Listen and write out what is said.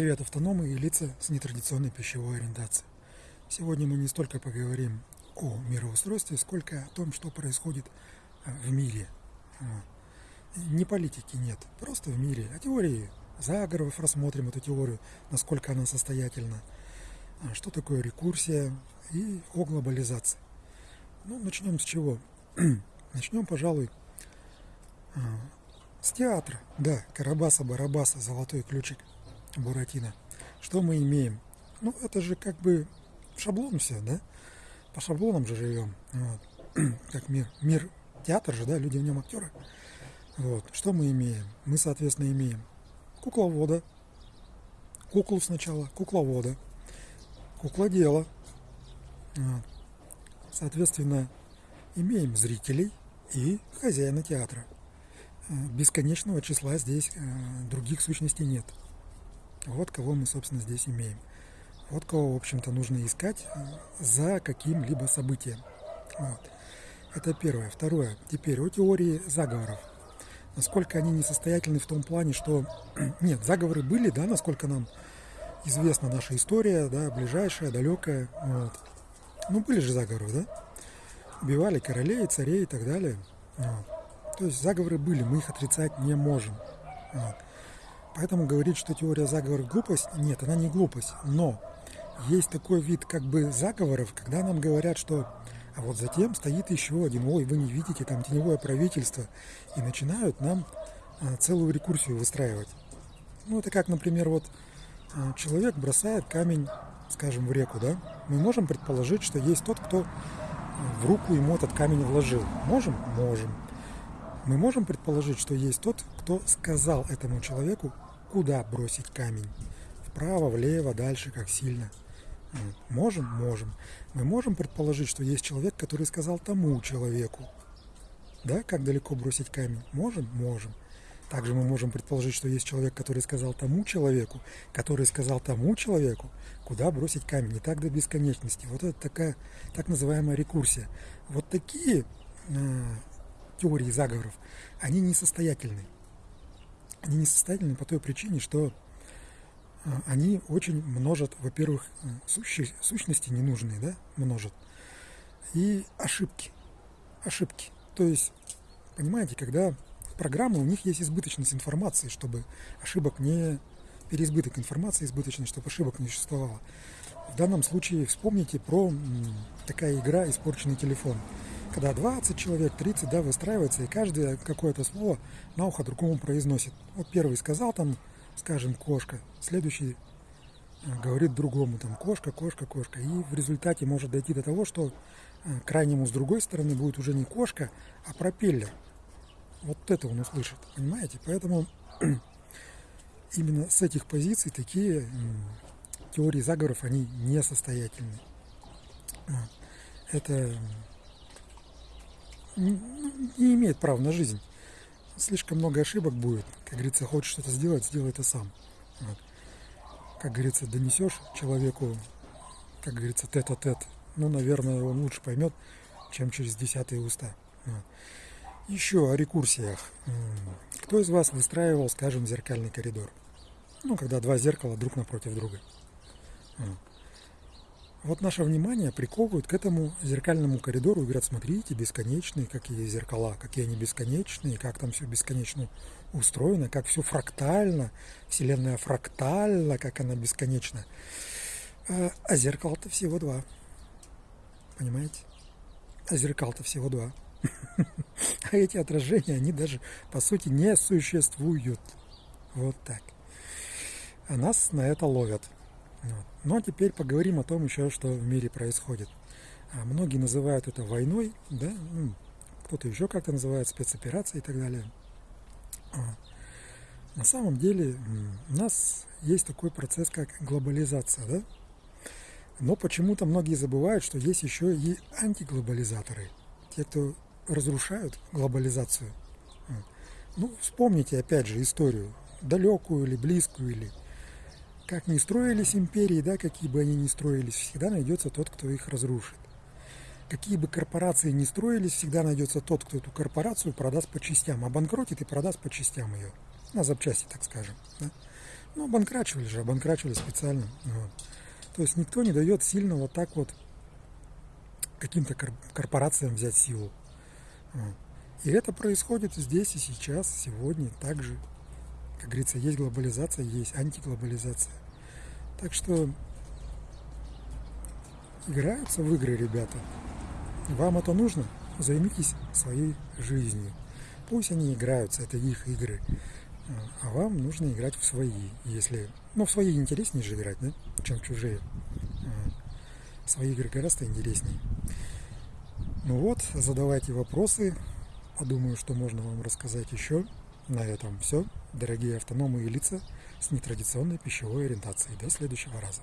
Привет, автономы и лица с нетрадиционной пищевой ориентацией. Сегодня мы не столько поговорим о мироустройстве, сколько о том, что происходит э, в мире. Не политики нет, просто в мире. О теории заговоров рассмотрим эту теорию, насколько она состоятельна, а что такое рекурсия и о глобализации. Ну, начнем с чего? начнем, пожалуй, а, с театра. Да, Карабаса-Барабаса, золотой ключик Буратино. Что мы имеем? Ну, это же как бы шаблон все, да? По шаблонам же живем. Вот. Как мир. Мир театр же, да, люди в нем актеры. Вот. Что мы имеем? Мы, соответственно, имеем кукловода, куклу сначала, кукловода, куклодела. Вот. Соответственно, имеем зрителей и хозяина театра. Э, бесконечного числа здесь э, других сущностей нет. Вот кого мы, собственно, здесь имеем. Вот кого, в общем-то, нужно искать за каким-либо событием. Вот. Это первое. Второе. Теперь о теории заговоров. Насколько они несостоятельны в том плане, что... Нет, заговоры были, да, насколько нам известна наша история, да, ближайшая, далекая. Вот. Ну, были же заговоры, да? Убивали королей, царей и так далее. Вот. То есть заговоры были, мы их отрицать не можем. Вот. Поэтому говорить, что теория заговоров глупость, нет, она не глупость. Но есть такой вид как бы заговоров, когда нам говорят, что а вот затем стоит еще один, ой, вы не видите, там теневое правительство, и начинают нам а, целую рекурсию выстраивать. Ну, это как, например, вот а, человек бросает камень, скажем, в реку, да? Мы можем предположить, что есть тот, кто в руку ему этот камень вложил. Можем? Можем. Мы можем предположить, что есть тот, кто сказал этому человеку, куда бросить камень. Вправо, влево, дальше, как сильно. Можем? Можем. Мы можем предположить, что есть человек, который сказал тому человеку, да, как далеко бросить камень. Можем? Можем. Также мы можем предположить, что есть человек, который сказал тому человеку, который сказал тому человеку, куда бросить камень. И так до бесконечности. Вот это такая так называемая рекурсия. Вот такие э, теории заговоров, они несостоятельны. Они несостоятельны по той причине, что а, они очень множат, во-первых, э, сущи, сущности ненужные, да, множат, и ошибки. Ошибки. То есть, понимаете, когда программы, у них есть избыточность информации, чтобы ошибок не... Переизбыток информации избыточный, чтобы ошибок не существовало. В данном случае вспомните про такая игра «Испорченный телефон» когда 20 человек, 30, да, выстраивается, и каждый какое-то слово на ухо другому произносит. Вот первый сказал там, скажем, кошка, следующий э, говорит другому, там, кошка, кошка, кошка. И в результате может дойти до того, что э, крайнему с другой стороны будет уже не кошка, а пропеллер. Вот это он услышит, понимаете? Поэтому именно с этих позиций такие теории заговоров, они несостоятельны. Это не имеет права на жизнь. Слишком много ошибок будет. Как говорится, хочешь что-то сделать, сделай это сам. Вот. Как говорится, донесешь человеку, как говорится, тет-а-тет. Ну, наверное, он лучше поймет, чем через десятые уста. Вот. Еще о рекурсиях. Кто из вас выстраивал, скажем, зеркальный коридор? Ну, когда два зеркала друг напротив друга. Вот. Вот наше внимание приковывают к этому зеркальному коридору и говорят, смотрите, бесконечные какие зеркала, какие они бесконечные, как там все бесконечно устроено, как все фрактально, Вселенная фрактальна, как она бесконечна. А, а зеркал-то всего два. Понимаете? А зеркал-то всего два. А эти отражения, они даже, по сути, не существуют. Вот так. А нас на это ловят. Вот. Ну а теперь поговорим о том еще, что в мире происходит. А многие называют это войной, да, ну, кто-то еще как-то называет спецоперацией и так далее. А на самом деле у нас есть такой процесс, как глобализация, да? Но почему-то многие забывают, что есть еще и антиглобализаторы, те, кто разрушают глобализацию. Ну, вспомните опять же историю, далекую или близкую, или как ни строились империи, да, какие бы они ни строились, всегда найдется тот, кто их разрушит. Какие бы корпорации ни строились, всегда найдется тот, кто эту корпорацию продаст по частям, обанкротит и продаст по частям ее. На запчасти, так скажем. Да? Ну, обанкрачивали же, обанкрачивали специально. Вот. То есть никто не дает сильно вот так вот каким-то корпорациям взять силу. Вот. И это происходит здесь и сейчас, сегодня, также. Как говорится, есть глобализация, есть антиглобализация. Так что играются в игры ребята. Вам это нужно? Займитесь своей жизнью. Пусть они играются, это их игры. А вам нужно играть в свои. Если, ну, в свои интереснее же играть, да, чем в чужие. Свои игры гораздо интереснее. Ну вот, задавайте вопросы. Подумаю, что можно вам рассказать еще. На этом все. Дорогие автономы и лица с нетрадиционной пищевой ориентацией. До следующего раза.